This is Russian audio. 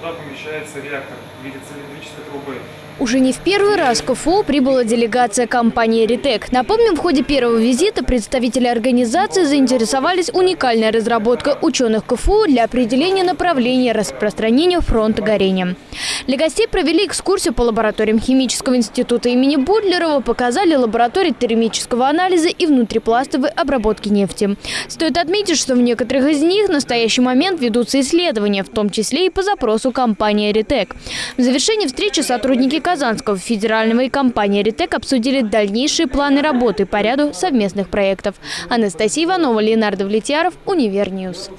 туда помещается реактор в виде цилиндрической трубы. Уже не в первый раз в КФУ прибыла делегация компании «Ритек». Напомним, в ходе первого визита представители организации заинтересовались уникальной разработкой ученых КФУ для определения направления распространения фронта горения. Для гостей провели экскурсию по лабораториям Химического института имени Будлерова, показали лаборатории термического анализа и внутрипластовой обработки нефти. Стоит отметить, что в некоторых из них в настоящий момент ведутся исследования, в том числе и по запросу компании «Ритек». В завершении встречи сотрудники Казанского федерального и компании «Ритек» обсудили дальнейшие планы работы по ряду совместных проектов. Анастасия Иванова, Ленардо Влетьяров, Univer News.